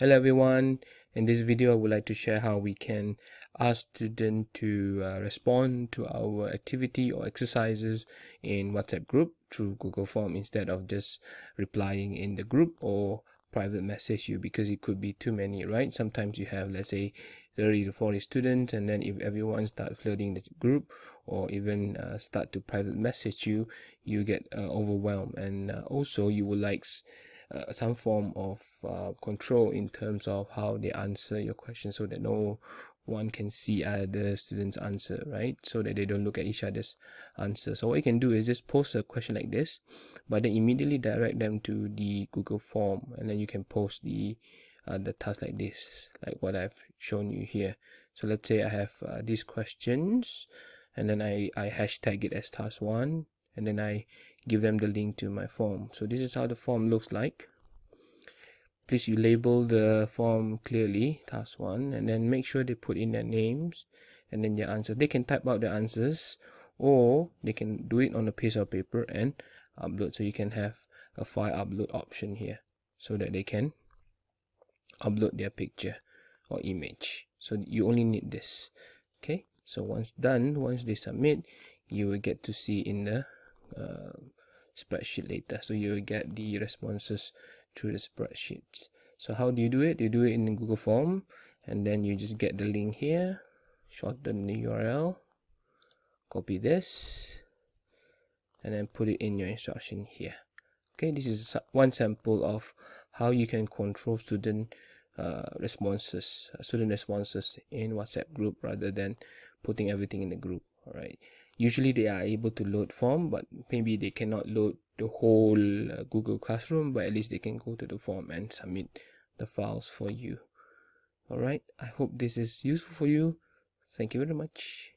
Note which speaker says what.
Speaker 1: Hello everyone, in this video I would like to share how we can ask students to uh, respond to our activity or exercises in WhatsApp group through Google Form instead of just replying in the group or private message you because it could be too many right? Sometimes you have let's say 30 to 40 students and then if everyone start flooding the group or even uh, start to private message you you get uh, overwhelmed. And uh, also you would like uh, some form of uh, control in terms of how they answer your question so that no one can see other students answer right? So that they don't look at each other's answer. So what you can do is just post a question like this but then immediately direct them to the google form and then you can post the uh, the task like this like what i've shown you here. So let's say i have uh, these questions and then i i hashtag it as task one and then I give them the link to my form. So this is how the form looks like. Please you label the form clearly task one and then make sure they put in their names and then their answer. They can type out the answers or they can do it on a piece of paper and upload. So you can have a file upload option here so that they can upload their picture or image. So you only need this okay? So once done once they submit you will get to see in the uh, spreadsheet later. So you will get the responses through the spreadsheets so how do you do it? You do it in google form and then you just get the link here. Shorten the url copy this. And then put it in your instruction here. Okay this is one sample of how you can control student uh, responses uh, student responses in whatsapp group rather than putting everything in the group all right usually they are able to load form but maybe they cannot load the whole uh, google classroom but at least they can go to the form and submit the files for you all right i hope this is useful for you. Thank you very much